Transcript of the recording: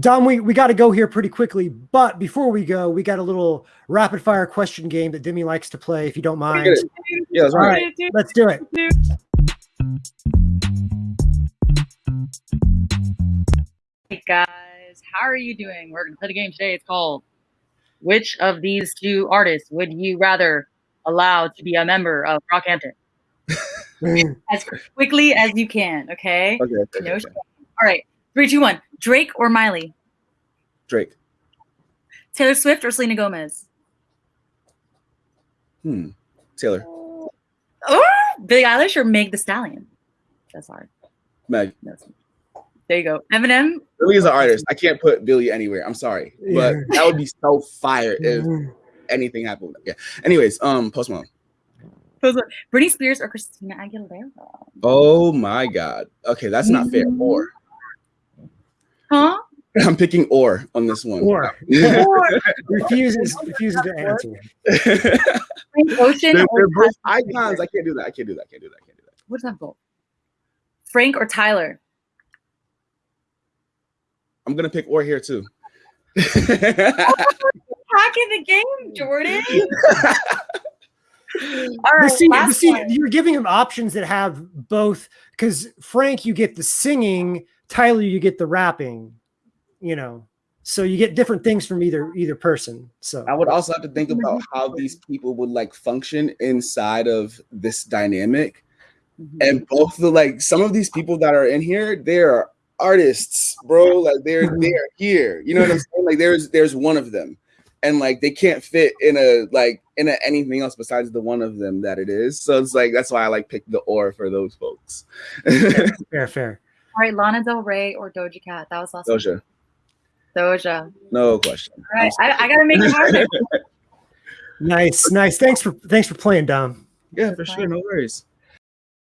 Dom, we, we got to go here pretty quickly, but before we go, we got a little rapid fire question game that Demi likes to play, if you don't mind. Yeah, that's All right. right, let's do it. Hey guys, how are you doing? We're gonna play the game today. It's called Which of these two artists would you rather allow to be a member of Brockhampton? as quickly as you can, okay? Okay, okay, No okay. All right, three, two, one. Drake or Miley? Drake. Taylor Swift or Selena Gomez? Hmm. Taylor. Oh, Billie Eilish or Meg the Stallion? That's hard. Meg. No, there you go. Eminem. Billie is an artist. I can't put Billie anywhere. I'm sorry, but Yeah. that would be so fire if anything happened. Yeah. Anyways, um, Post Malone. Britney Spears or Christina Aguilera? Oh my God. Okay, that's not fair. Or Huh? I'm picking or on this one. Or Or refuses refuses to answer. Frank Ocean they're, they're both icons. I can't do that. I can't do that. I can't do that. I can't do that. What's that both? Frank or Tyler? I'm gonna pick or here too. Oh, Hacking the game, Jordan. All But right, see, last see one. you're giving him options that have both because Frank, you get the singing, Tyler, you get the rapping, you know. So you get different things from either either person. So I would also have to think about how these people would like function inside of this dynamic. Mhm. And both the like some of these people that are in here, they're artists, bro. Like they're they're here. You know what I'm saying? Like there's there's one of them. And like they can't fit in a like in a anything else besides the one of them that it is. So it's like that's why I like pick the or for those folks. fair, fair. All right, Lana Del Rey or Doja Cat? That was last one. Doja, Doja. no question. All right, I, I gotta make it harder. Nice, nice. Thanks for thanks for playing, Dom. Yeah, for sure. No worries.